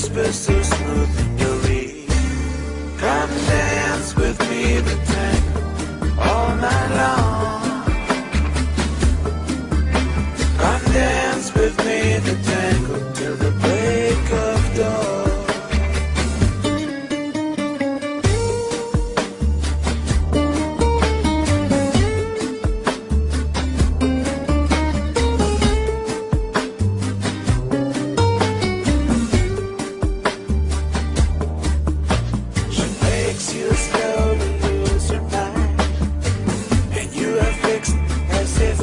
whispers so smooth you'll leave. Come dance with me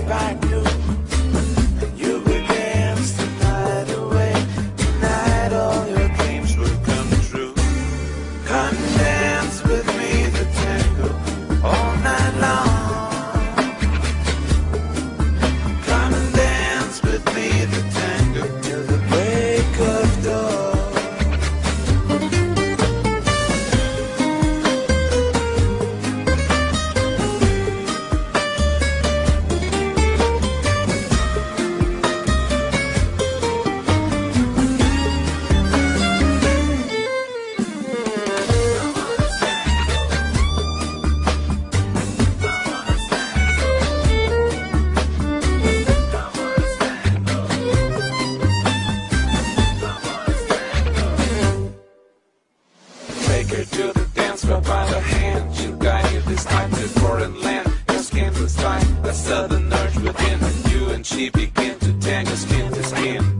back to grab by the hand. You guided this time to foreign land. Your skin is fine, a southern urge within. You and she begin to tangle skin to skin.